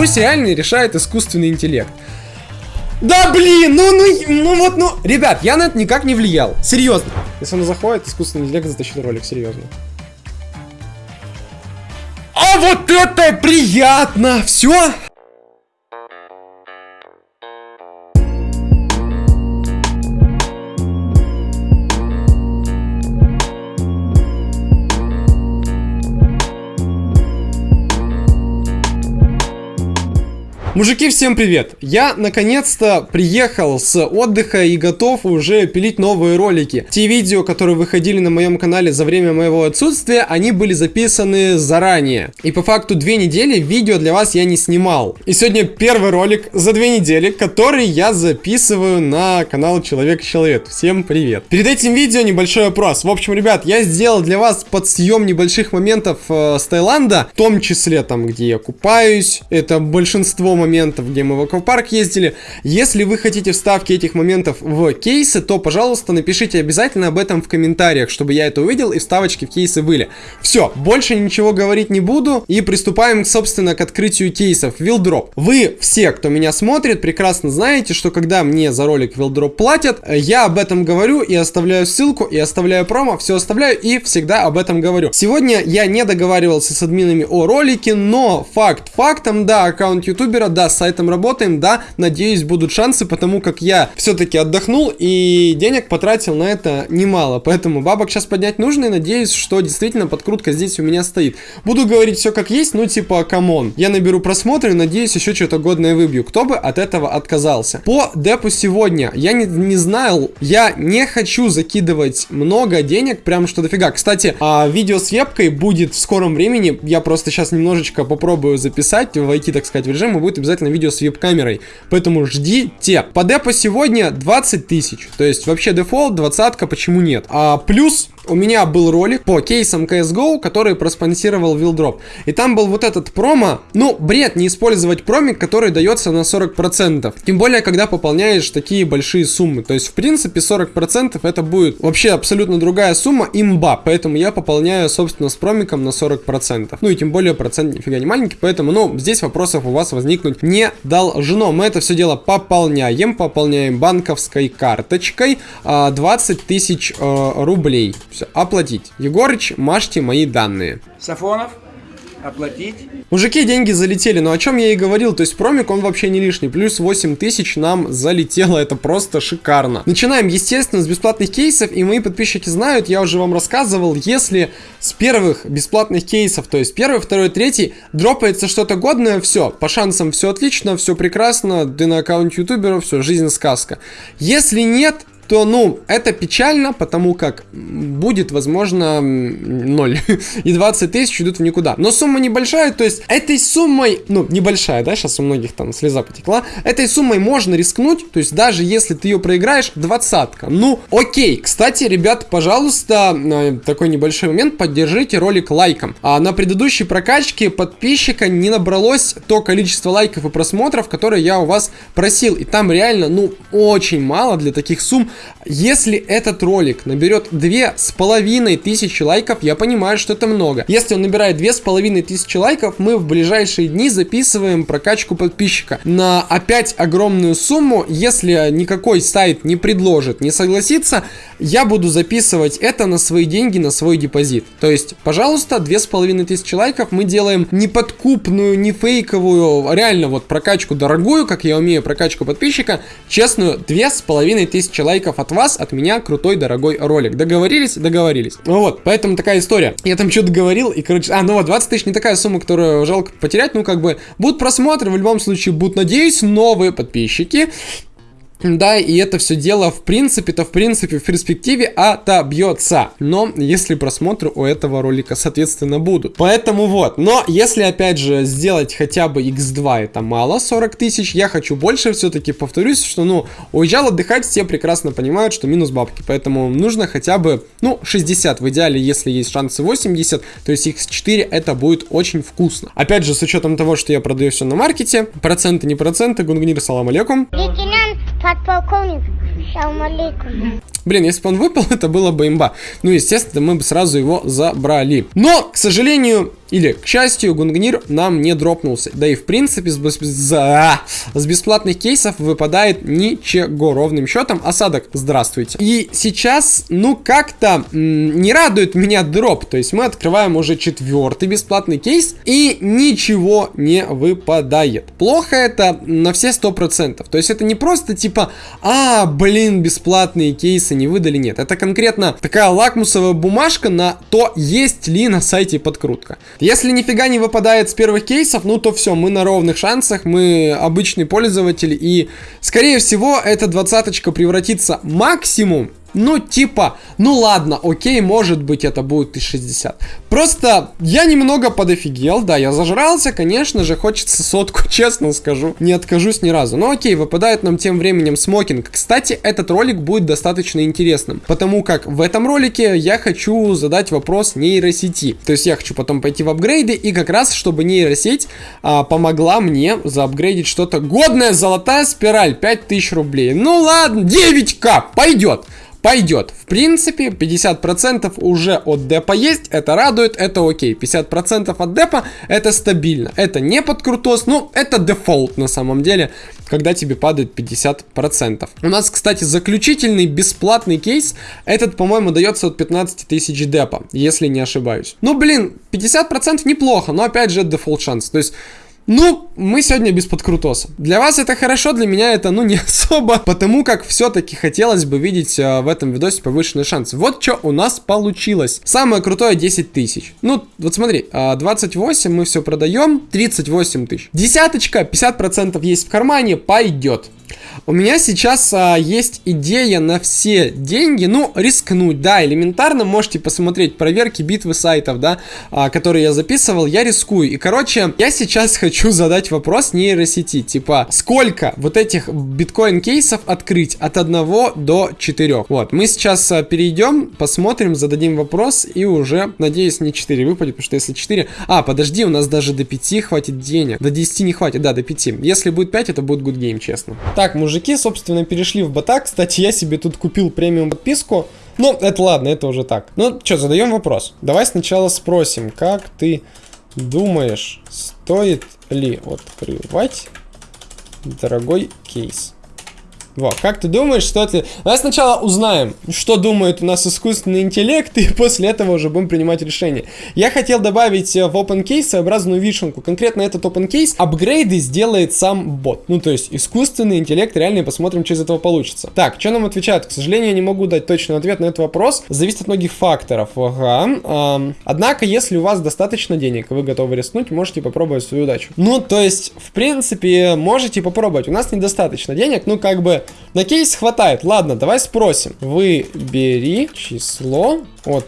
Пусть реально решает искусственный интеллект. Да блин, ну, ну, ну вот, ну. Ребят, я на это никак не влиял. Серьезно. Если он заходит, искусственный интеллект затащит ролик, серьезно. А вот это приятно! Все, Мужики, всем привет! Я наконец-то приехал с отдыха и готов уже пилить новые ролики. Те видео, которые выходили на моем канале за время моего отсутствия, они были записаны заранее. И по факту две недели видео для вас я не снимал. И сегодня первый ролик за две недели, который я записываю на канал Человек-Человек. Всем привет! Перед этим видео небольшой вопрос. В общем, ребят, я сделал для вас подсъем небольших моментов э, с Таиланда, в том числе там, где я купаюсь. Это большинство моментов, где мы в аквапарк ездили. Если вы хотите вставки этих моментов в кейсы, то, пожалуйста, напишите обязательно об этом в комментариях, чтобы я это увидел и вставочки в кейсы были. Все, больше ничего говорить не буду и приступаем, собственно, к открытию кейсов. Вилдроп. Вы все, кто меня смотрит, прекрасно знаете, что когда мне за ролик Вилдроп платят, я об этом говорю и оставляю ссылку, и оставляю промо, все оставляю и всегда об этом говорю. Сегодня я не договаривался с админами о ролике, но факт фактом, да, аккаунт ютубера да, с сайтом работаем, да, надеюсь, будут шансы, потому как я все-таки отдохнул и денег потратил на это немало, поэтому бабок сейчас поднять нужно и надеюсь, что действительно подкрутка здесь у меня стоит. Буду говорить все как есть, ну типа, come on. Я наберу просмотры надеюсь, еще что-то годное выбью. Кто бы от этого отказался? По депу сегодня, я не, не знал, я не хочу закидывать много денег, прям что дофига. Кстати, а, видео с вебкой будет в скором времени, я просто сейчас немножечко попробую записать, войти, так сказать, в режим, и будет обязательно видео с веб-камерой. Поэтому ждите. По депу сегодня 20 тысяч. То есть вообще дефолт, двадцатка, почему нет? А плюс у меня был ролик по кейсам CSGO, который проспонсировал Wildrop. И там был вот этот промо. Ну, бред не использовать промик, который дается на 40%. Тем более, когда пополняешь такие большие суммы. То есть, в принципе, 40% это будет вообще абсолютно другая сумма, имба. Поэтому я пополняю, собственно, с промиком на 40%. Ну и тем более процент нифига не маленький. Поэтому, ну, здесь вопросов у вас возникнуть не должно. Мы это все дело пополняем. Пополняем банковской карточкой 20 а, тысяч э, рублей. Все, оплатить. Егорыч, мажьте мои данные. Сафонов, оплатить. Мужики, деньги залетели, но о чем я и говорил, то есть промик он вообще не лишний, плюс 8 тысяч нам залетело, это просто шикарно. Начинаем, естественно, с бесплатных кейсов, и мои подписчики знают, я уже вам рассказывал, если с первых бесплатных кейсов, то есть первый, второй, третий, дропается что-то годное, все, по шансам все отлично, все прекрасно, ты на аккаунте ютубера, все, жизнь сказка. Если нет, то, ну, это печально, потому как будет, возможно, 0. И 20 тысяч идут в никуда. Но сумма небольшая, то есть этой суммой, ну, небольшая, да, сейчас у многих там слеза потекла, этой суммой можно рискнуть, то есть даже если ты ее проиграешь, двадцатка. Ну, окей. Кстати, ребят, пожалуйста, такой небольшой момент, поддержите ролик лайком. А на предыдущей прокачке подписчика не набралось то количество лайков и просмотров, которые я у вас просил. И там реально, ну, очень мало для таких сумм. Если этот ролик наберет две с половиной тысячи лайков, я понимаю, что это много. Если он набирает две с половиной тысячи лайков, мы в ближайшие дни записываем прокачку подписчика на опять огромную сумму. Если никакой сайт не предложит, не согласится, я буду записывать это на свои деньги, на свой депозит. То есть, пожалуйста, две с половиной тысячи лайков мы делаем не подкупную, не фейковую, реально вот прокачку дорогую, как я умею, прокачку подписчика, честную, две с половиной тысячи лайков лайков от вас, от меня крутой дорогой ролик. Договорились? Договорились. Ну вот, поэтому такая история. Я там что-то говорил, и, короче, а, ну вот, 20 тысяч не такая сумма, которую жалко потерять, ну, как бы, будут просмотры, в любом случае, будут, надеюсь, новые подписчики. Да, и это все дело, в принципе-то, в принципе, в перспективе отобьется. Но если просмотры у этого ролика, соответственно, будут. Поэтому вот. Но если, опять же, сделать хотя бы x2, это мало, 40 тысяч. Я хочу больше, все-таки повторюсь, что, ну, уезжал отдыхать, все прекрасно понимают, что минус бабки. Поэтому нужно хотя бы, ну, 60. В идеале, если есть шансы 80, то есть x4 это будет очень вкусно. Опять же, с учетом того, что я продаю все на маркете, проценты не проценты, гунгнир, салам алейкум. Подполковник, салам. Блин, если бы он выпал, это было бы имба. Ну, естественно, мы бы сразу его забрали. Но, к сожалению, или, к счастью, Гунгнир нам не дропнулся. Да и, в принципе, с, бес... За... с бесплатных кейсов выпадает ничего ровным счетом. Осадок, здравствуйте. И сейчас, ну, как-то не радует меня дроп. То есть мы открываем уже четвертый бесплатный кейс, и ничего не выпадает. Плохо это на все сто процентов. То есть это не просто типа, а, блин, бесплатные кейсы не выдали. Нет, это конкретно такая лакмусовая бумажка на то, есть ли на сайте подкрутка. Если нифига не выпадает с первых кейсов, ну то все, мы на ровных шансах, мы обычный пользователь, и скорее всего эта двадцаточка превратится максимум ну, типа, ну ладно, окей, может быть это будет 1060. Просто я немного подофигел, да, я зажрался, конечно же, хочется сотку, честно скажу. Не откажусь ни разу. Но окей, выпадает нам тем временем смокинг. Кстати, этот ролик будет достаточно интересным, потому как в этом ролике я хочу задать вопрос нейросети. То есть я хочу потом пойти в апгрейды, и как раз, чтобы нейросеть а, помогла мне заапгрейдить что-то годное. Золотая спираль, 5000 рублей. Ну ладно, 9к, пойдет пойдет. В принципе, 50% уже от депа есть, это радует, это окей. 50% от депа это стабильно. Это не под крутос, ну, это дефолт на самом деле, когда тебе падает 50%. У нас, кстати, заключительный бесплатный кейс, этот, по-моему, дается от 15 тысяч депа, если не ошибаюсь. Ну, блин, 50% неплохо, но опять же, дефолт шанс. То есть... Ну, мы сегодня без подкрутоса. Для вас это хорошо, для меня это, ну, не особо, потому как все-таки хотелось бы видеть а, в этом видосе повышенный шанс. Вот что у нас получилось. Самое крутое 10 тысяч. Ну, вот смотри, а, 28 мы все продаем, 38 тысяч. Десяточка, 50% есть в кармане, пойдет. У меня сейчас а, есть идея на все деньги, ну, рискнуть, да, элементарно, можете посмотреть проверки битвы сайтов, да, а, которые я записывал, я рискую. И, короче, я сейчас хочу задать вопрос нейросети, типа, сколько вот этих биткоин-кейсов открыть от 1 до 4? Вот, мы сейчас а, перейдем, посмотрим, зададим вопрос, и уже, надеюсь, не 4 выпадет, потому что если 4... А, подожди, у нас даже до 5 хватит денег. До 10 не хватит, да, до 5. Если будет 5, это будет good game, честно. Так, мужики, собственно, перешли в бота. Кстати, я себе тут купил премиум подписку. Ну, это ладно, это уже так. Ну, что, задаем вопрос. Давай сначала спросим, как ты думаешь, стоит ли открывать дорогой кейс? Вот, как ты думаешь, что это... Давай сначала узнаем, что думает у нас искусственный интеллект, и после этого уже будем принимать решение. Я хотел добавить э, в OpenCase своеобразную вишенку. Конкретно этот OpenCase апгрейды сделает сам бот. Ну, то есть искусственный интеллект, реально посмотрим, что из этого получится. Так, что нам отвечают? К сожалению, я не могу дать точный ответ на этот вопрос. Зависит от многих факторов. Ага. Эм, однако, если у вас достаточно денег, и вы готовы рискнуть, можете попробовать свою удачу. Ну, то есть, в принципе, можете попробовать. У нас недостаточно денег, ну, как бы на кейс хватает. Ладно, давай спросим. Выбери число от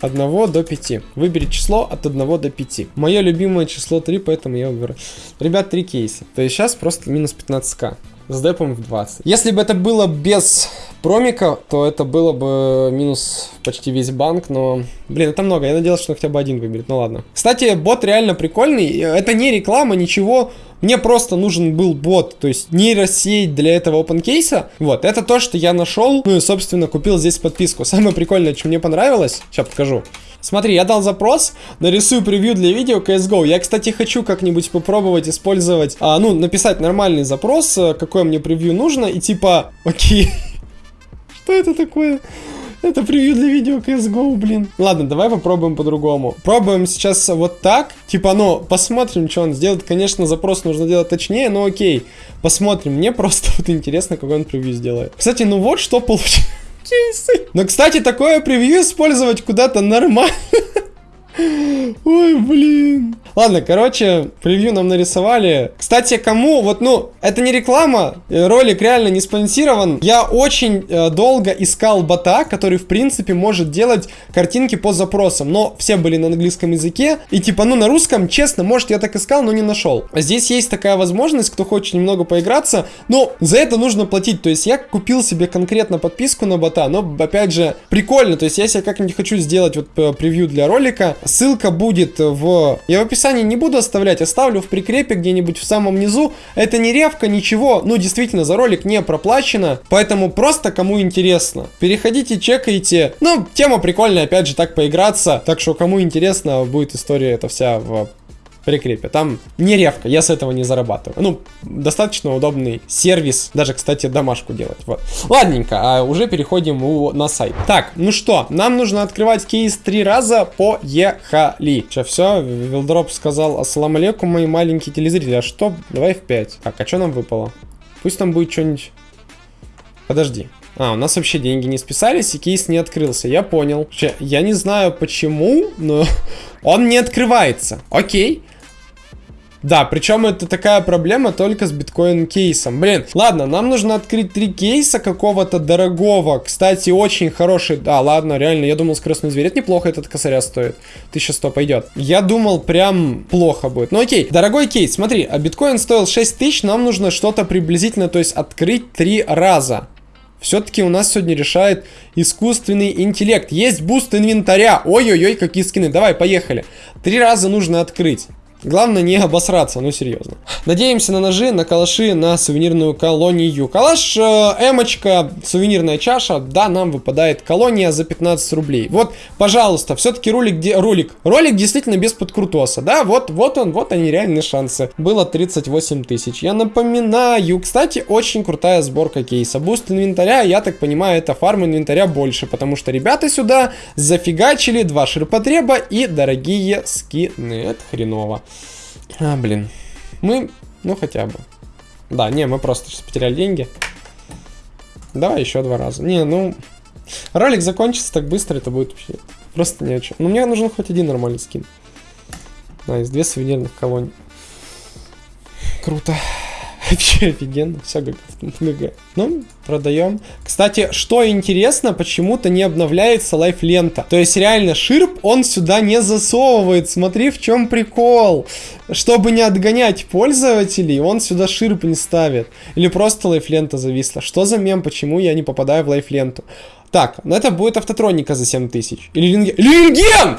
1 до 5. Выбери число от 1 до 5. Мое любимое число 3, поэтому я выберу. Ребят, 3 кейса. То есть сейчас просто минус 15к. С депом в 20. Если бы это было без промика, то это было бы минус почти весь банк, но... Блин, это много, я надеялся, что хотя бы один выберет, ну ладно. Кстати, бот реально прикольный, это не реклама, ничего, мне просто нужен был бот, то есть нейросеть для этого open кейса. Вот, это то, что я нашел. Ну и, собственно, купил здесь подписку. Самое прикольное, что мне понравилось, сейчас покажу. Смотри, я дал запрос, нарисую превью для видео CSGO. Я, кстати, хочу как-нибудь попробовать использовать, а, ну, написать нормальный запрос, э, какое мне превью нужно, и типа, окей, что это такое? Это превью для видео CSGO, блин. Ладно, давай попробуем по-другому. Пробуем сейчас вот так. Типа, ну, посмотрим, что он сделает. Конечно, запрос нужно делать точнее, но окей. Посмотрим. Мне просто вот интересно, какой он превью сделает. Кстати, ну вот что получилось. Но, кстати, такое превью использовать куда-то нормально. Ой, блин. Ладно, короче, превью нам нарисовали. Кстати, кому, вот, ну, это не реклама, э, ролик реально не спонсирован. Я очень э, долго искал бота, который, в принципе, может делать картинки по запросам. Но все были на английском языке. И типа, ну, на русском, честно, может, я так искал, но не нашел. Здесь есть такая возможность, кто хочет немного поиграться. Но за это нужно платить. То есть я купил себе конкретно подписку на бота. Но, опять же, прикольно. То есть я себе как-нибудь хочу сделать вот э, превью для ролика. Ссылка будет в... Я в описании не буду оставлять, оставлю в прикрепе где-нибудь в самом низу. Это не ревка, ничего, ну, действительно, за ролик не проплачено, поэтому просто кому интересно. Переходите, чекайте. Ну, тема прикольная, опять же, так поиграться, так что кому интересно, будет история эта вся в прикрепе. Там не ревка, я с этого не зарабатываю. Ну, достаточно удобный сервис, даже, кстати, домашку делать. Вот. Ладненько, а уже переходим у, на сайт. Так, ну что, нам нужно открывать кейс три раза, поехали. Че, все, Вилдроп сказал, ассалам алейкум, мои маленькие телезрители. А что? Давай в 5. Так, а что нам выпало? Пусть там будет что-нибудь... Подожди. А, у нас вообще деньги не списались, и кейс не открылся. Я понял. Я не знаю почему, но он не открывается. Окей. Да, причем это такая проблема только с биткоин-кейсом. Блин, ладно, нам нужно открыть три кейса какого-то дорогого. Кстати, очень хороший. Да, ладно, реально, я думал, скоростной зверь. Это неплохо, этот косаря стоит. 1100 пойдет. Я думал, прям плохо будет. Ну окей, дорогой кейс, смотри, а биткоин стоил 6000, нам нужно что-то приблизительно, то есть открыть три раза. Все-таки у нас сегодня решает искусственный интеллект. Есть буст инвентаря. Ой-ой-ой, какие скины. Давай, поехали. Три раза нужно открыть. Главное не обосраться, ну серьезно. Надеемся на ножи, на калаши, на сувенирную колонию. Калаш, э, эмочка, сувенирная чаша, да, нам выпадает колония за 15 рублей. Вот, пожалуйста, все-таки ролик, где ролик, ролик действительно без подкрутоса, да, вот, вот он, вот они реальные шансы. Было 38 тысяч. Я напоминаю, кстати, очень крутая сборка кейса. Буст инвентаря, я так понимаю, это фарм инвентаря больше, потому что ребята сюда зафигачили два ширпотреба и дорогие скины. Это хреново. А, блин. Мы, ну хотя бы. Да, не, мы просто сейчас потеряли деньги. Давай еще два раза. Не, ну... Ролик закончится так быстро, это будет вообще просто ни о чем. Но мне нужен хоть один нормальный скин. Да, из две сувенирных колонии. Круто. Вообще офигенно, все ГГ. Ну, продаем. Кстати, что интересно, почему-то не обновляется лайф-лента. То есть реально ширп он сюда не засовывает. Смотри, в чем прикол. Чтобы не отгонять пользователей, он сюда ширп не ставит. Или просто лайф-лента зависла. Что за мем, почему я не попадаю в лайф-ленту? Так, ну это будет автотроника за 7000. Или рентген. Рентген!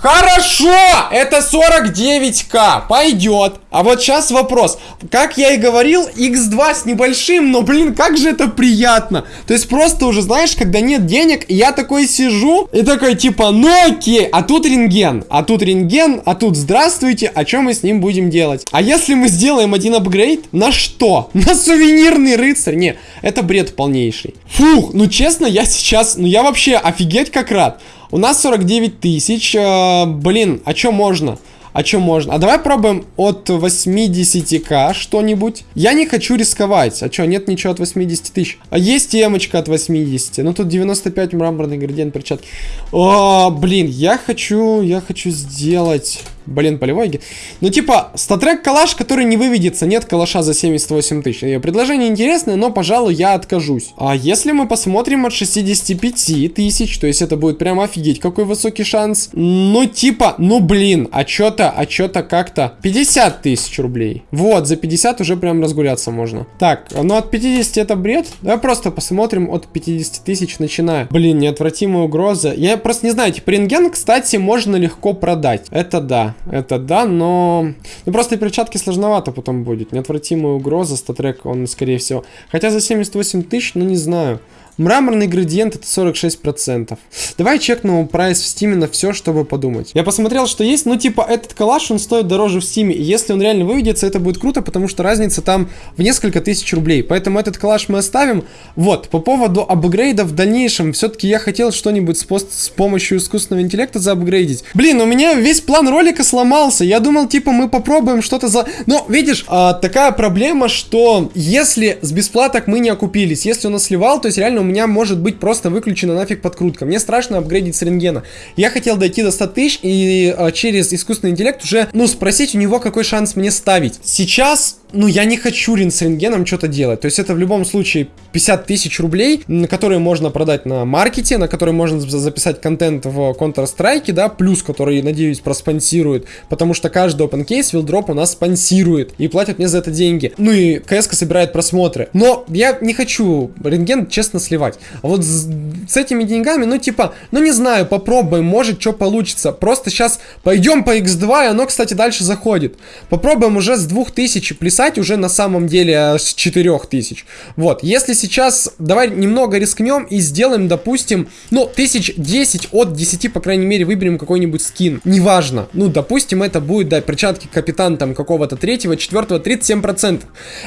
Хорошо! Это 49к. Пойдет. А вот сейчас вопрос. Как я и говорил, x2 с небольшим, но, блин, как же это приятно. То есть просто уже, знаешь, когда нет денег, я такой сижу и такой, типа, ну окей, а тут рентген, а тут рентген, а тут здравствуйте, а что мы с ним будем делать? А если мы сделаем один апгрейд, на что? На сувенирный рыцарь? Не, это бред полнейший. Фух, ну честно, я сейчас, ну я вообще офигеть как рад. У нас 49 тысяч. Э, блин, а что можно? А что можно? А давай пробуем от 80к что-нибудь. Я не хочу рисковать. А что, нет ничего от 80 тысяч? А есть темочка от 80. Ну тут 95 мраморный градиент перчатки. О, блин, я хочу, я хочу сделать... Блин, полевой ген. Ну, типа, статрек калаш, который не выведется. Нет калаша за 78 тысяч. Предложение интересное, но, пожалуй, я откажусь. А если мы посмотрим от 65 тысяч, то есть это будет прям офигеть, какой высокий шанс. Ну, типа, ну, блин, а чё-то, а чё-то как-то. 50 тысяч рублей. Вот, за 50 уже прям разгуляться можно. Так, ну от 50 это бред. Давай просто посмотрим от 50 тысяч начиная. Блин, неотвратимая угроза. Я просто не знаю, типа, рентген, кстати, можно легко продать. Это да. Это да, но... Ну, просто и перчатки сложновато потом будет. Неотвратимая угроза, StatTrak, он, скорее всего. Хотя за 78 тысяч, ну, не знаю. Мраморный градиент это 46%. Давай чекну прайс в Steam е на все, чтобы подумать. Я посмотрел, что есть, ну типа этот калаш, он стоит дороже в Steam е. И если он реально выведется, это будет круто, потому что разница там в несколько тысяч рублей. Поэтому этот калаш мы оставим. Вот, по поводу апгрейда в дальнейшем, все-таки я хотел что-нибудь с, с помощью искусственного интеллекта заапгрейдить. Блин, у меня весь план ролика сломался. Я думал, типа, мы попробуем что-то за... Но, видишь, а, такая проблема, что если с бесплаток мы не окупились, если он нас сливал, то есть реально меня может быть просто выключена нафиг подкрутка. Мне страшно апгрейдить с рентгена. Я хотел дойти до 100 тысяч и э, через искусственный интеллект уже, ну, спросить у него, какой шанс мне ставить. Сейчас ну, я не хочу рин с рентгеном что-то делать. То есть это в любом случае 50 тысяч рублей, на которые можно продать на маркете, на которые можно записать контент в Counter-Strike, да, плюс, который, надеюсь, проспонсирует, потому что каждый open case Wildrop у нас спонсирует и платят мне за это деньги. Ну и КСК собирает просмотры. Но я не хочу рентген, честно, сливать сливать. А вот с, с этими деньгами, ну типа, ну не знаю, попробуем, может что получится. Просто сейчас пойдем по x2, и оно, кстати, дальше заходит. Попробуем уже с 2000 плясать, уже на самом деле э, с 4000. Вот, если сейчас, давай немного рискнем и сделаем, допустим, ну, 1010 от 10, по крайней мере, выберем какой-нибудь скин. Неважно. Ну, допустим, это будет, да, перчатки капитан там какого-то третьего, четвертого, 37%.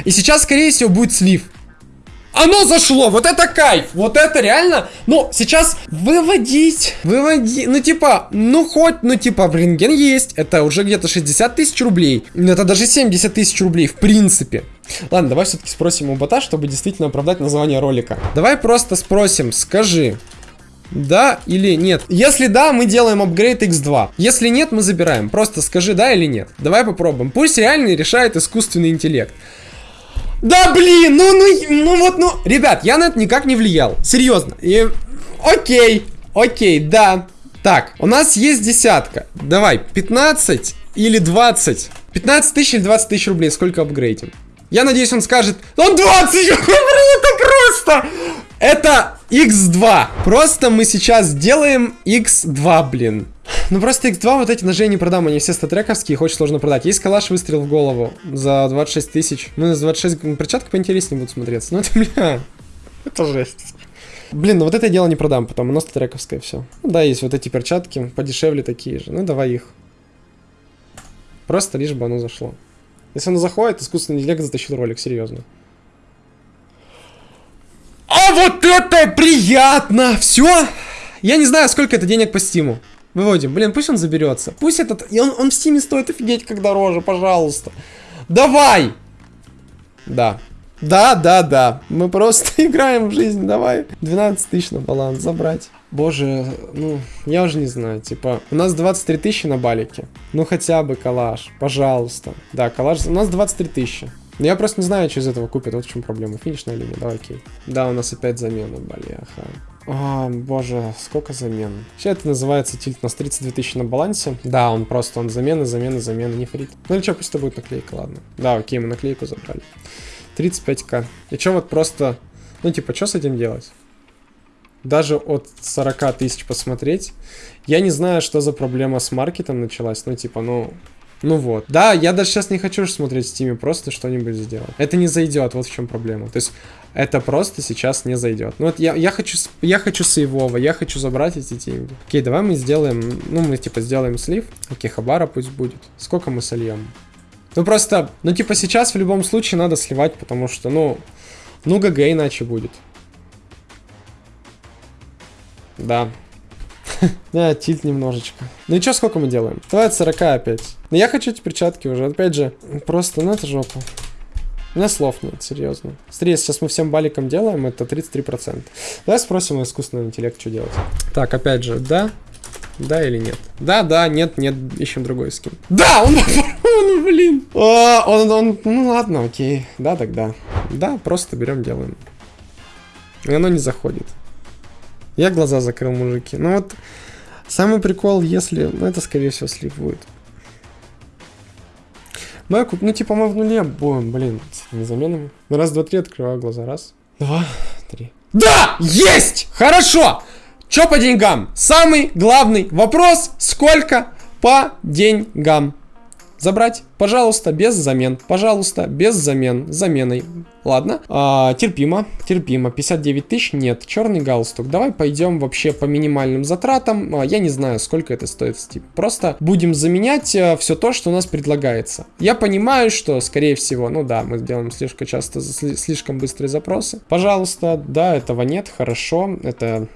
И сейчас, скорее всего, будет слив. Оно зашло, вот это кайф, вот это реально, ну, сейчас выводить, выводить, ну, типа, ну, хоть, ну, типа, рентген есть, это уже где-то 60 тысяч рублей, это даже 70 тысяч рублей, в принципе. Ладно, давай все-таки спросим у бота, чтобы действительно оправдать название ролика. Давай просто спросим, скажи, да или нет? Если да, мы делаем апгрейд x2. Если нет, мы забираем. Просто скажи да или нет. Давай попробуем. Пусть реально решает искусственный интеллект. Да блин, ну, ну, ну вот, ну. Ребят, я на это никак не влиял. Серьезно. И... Окей, окей, да. Так, у нас есть десятка. Давай, 15 или 20. 15 тысяч или 20 тысяч рублей. Сколько апгрейдим? Я надеюсь, он скажет, он 20, блин, это просто. Это x2. Просто мы сейчас сделаем x2, блин. Ну просто X2 вот эти ножи я не продам, они все статрековские, их очень сложно продать. Есть калаш выстрел в голову за 26 тысяч. Ну, за 26 перчатка поинтереснее будут смотреться. Ну это, бля, это жесть. Блин, ну вот это дело не продам потом, оно статрековское все. Ну да, есть вот эти перчатки, подешевле такие же. Ну давай их. Просто лишь бы оно зашло. Если оно заходит, искусственный интеллект затащил ролик, серьезно. А вот это приятно! Все! Я не знаю, сколько это денег по стиму. Выводим. Блин, пусть он заберется. Пусть этот... Он, он в стиме стоит офигеть как дороже, пожалуйста. Давай! Да. Да, да, да. Мы просто играем в жизнь, давай. 12 тысяч на баланс забрать. Боже, ну, я уже не знаю, типа, у нас 23 тысячи на балике. Ну, хотя бы калаш, пожалуйста. Да, калаш, у нас 23 тысячи. Но я просто не знаю, что из этого купят, вот в чем проблема. Финишная линия, давай, окей. Да, у нас опять замена, бляха. О, боже, сколько замен. Все это называется тильт. У нас 32 тысячи на балансе. Да, он просто, он замены, замены, замены, не фрит. Ну или что, пусть это будет наклейка, ладно. Да, окей, мы наклейку забрали. 35к. И что вот просто, ну типа, что с этим делать? Даже от 40 тысяч посмотреть. Я не знаю, что за проблема с маркетом началась. Ну типа, ну, ну вот. Да, я даже сейчас не хочу смотреть в стиме, просто что-нибудь сделать. Это не зайдет, вот в чем проблема. То есть, это просто сейчас не зайдет. Ну вот я, я хочу, я хочу сейвово, я хочу забрать эти деньги. Окей, давай мы сделаем, ну мы типа сделаем слив. Окей, хабара пусть будет. Сколько мы сольем? Ну просто, ну типа сейчас в любом случае надо сливать, потому что, ну, ну ГГ иначе будет. Да, да, тильт немножечко. Ну и что, сколько мы делаем? Давай от 40 опять. Но я хочу эти перчатки уже. Опять же, просто, ну это жопа. У меня слов нет, серьезно. Смотри, сейчас мы всем баликом делаем, это 33%. Давай спросим у искусственного интеллекта, что делать. Так, опять же, да? Да или нет? Да, да, нет, нет, ищем другой скин. Да, он, он блин. О, он, он, ну ладно, окей. Да, тогда. Да, просто берем, делаем. И оно не заходит. Я глаза закрыл, мужики. Ну вот, самый прикол, если... Ну, это, скорее всего, слив будет. Мы, ну, типа, мы в нуле будем, блин, с этими заменами. Ну, раз, два, три, открываю глаза. Раз, два, три. Да! Есть! Хорошо! Чё по деньгам? Самый главный вопрос, сколько по деньгам? Забрать, пожалуйста, без замен. Пожалуйста, без замен. Заменой. Ладно. А, терпимо. Терпимо. 59 тысяч? Нет. Черный галстук. Давай пойдем вообще по минимальным затратам. А, я не знаю, сколько это стоит в Steam. Просто будем заменять а, все то, что у нас предлагается. Я понимаю, что, скорее всего, ну да, мы делаем слишком часто, слишком быстрые запросы. Пожалуйста, да, этого нет, хорошо. Это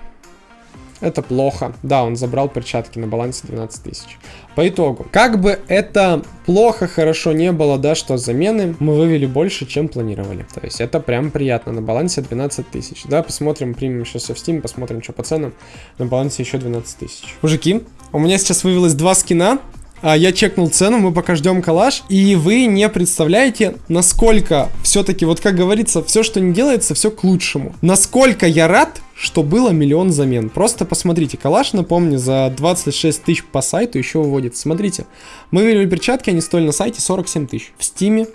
это плохо. Да, он забрал перчатки на балансе 12 тысяч. По итогу, как бы это плохо, хорошо не было, да, что замены мы вывели больше, чем планировали. То есть это прям приятно. На балансе 12 тысяч. Да, посмотрим, примем сейчас все в Steam, посмотрим, что по ценам. На балансе еще 12 тысяч. Мужики, у меня сейчас вывелось два скина. А, я чекнул цену, мы пока ждем коллаж, и вы не представляете, насколько все-таки, вот как говорится, все, что не делается, все к лучшему. Насколько я рад, что было миллион замен. Просто посмотрите, калаш, напомню, за 26 тысяч по сайту еще выводит. Смотрите, мы вывели перчатки, они стоили на сайте 47 тысяч. В стиме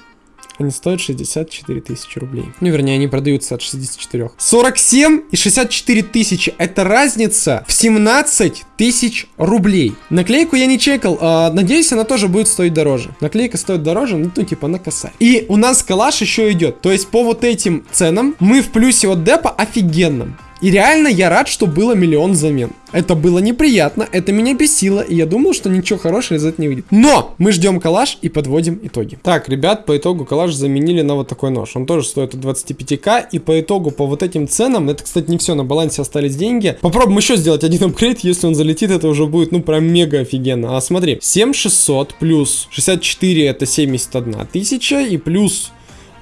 Они стоят 64 тысячи рублей. Ну, вернее, они продаются от 64. 47 и 64 тысячи. Это разница в 17 тысяч рублей. Наклейку я не чекал. А, надеюсь, она тоже будет стоить дороже. Наклейка стоит дороже, ну, ну типа на косарь. И у нас калаш еще идет. То есть по вот этим ценам мы в плюсе от депа офигенном. И реально я рад, что было миллион замен. Это было неприятно, это меня бесило, и я думал, что ничего хорошего из этого не выйдет. Но мы ждем калаш и подводим итоги. Так, ребят, по итогу калаш заменили на вот такой нож. Он тоже стоит от 25к, и по итогу по вот этим ценам, это, кстати, не все, на балансе остались деньги. Попробуем еще сделать один апгрейд, если он залетит, это уже будет, ну, прям мега офигенно. А смотри, 7600 плюс 64 это 71 тысяча, и плюс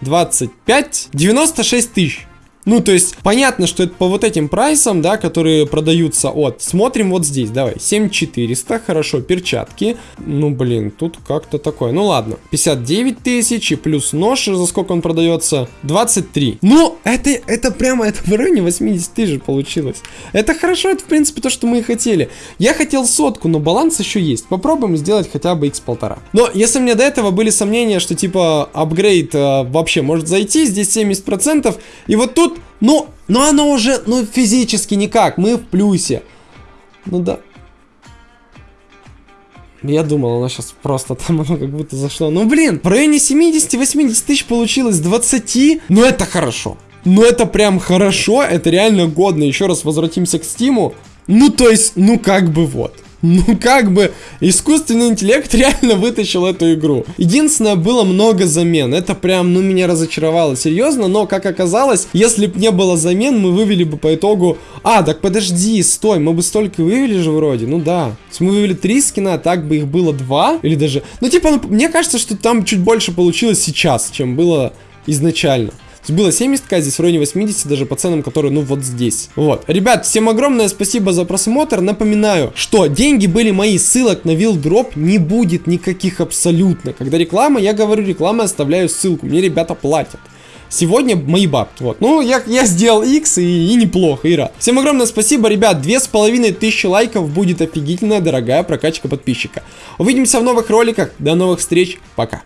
25, 96 тысяч. Ну, то есть, понятно, что это по вот этим прайсам, да, которые продаются от. Смотрим вот здесь, давай, 7400, хорошо, перчатки. Ну, блин, тут как-то такое. Ну, ладно, 59 тысяч и плюс нож, за сколько он продается? 23. Ну, это, это прямо, это в районе 80 тысяч получилось. Это хорошо, это, в принципе, то, что мы и хотели. Я хотел сотку, но баланс еще есть. Попробуем сделать хотя бы x полтора. Но, если мне до этого были сомнения, что, типа, апгрейд э, вообще может зайти, здесь 70%, и вот тут ну, но оно уже, ну, физически никак. Мы в плюсе. Ну да. Я думал, оно сейчас просто там оно как будто зашло. Ну, блин, в районе 70-80 тысяч получилось 20. Ну, это хорошо. Ну, это прям хорошо. Это реально годно. Еще раз возвратимся к Стиму. Ну, то есть, ну, как бы вот. Ну, как бы, искусственный интеллект реально вытащил эту игру. Единственное, было много замен. Это прям, ну, меня разочаровало, серьезно. Но, как оказалось, если бы не было замен, мы вывели бы по итогу... А, так подожди, стой, мы бы столько вывели же вроде. Ну да. То есть мы вывели три скина, а так бы их было два. Или даже... Ну, типа, ну, мне кажется, что там чуть больше получилось сейчас, чем было изначально было 70к, здесь в районе 80, даже по ценам, которые, ну, вот здесь. Вот. Ребят, всем огромное спасибо за просмотр. Напоминаю, что деньги были мои, ссылок на вилдроп не будет никаких абсолютно. Когда реклама, я говорю реклама, оставляю ссылку. Мне ребята платят. Сегодня мои бабки. Вот. Ну, я, я сделал X и, и неплохо, и рад. Всем огромное спасибо, ребят. Две с половиной тысячи лайков будет офигительная, дорогая прокачка подписчика. Увидимся в новых роликах. До новых встреч. Пока.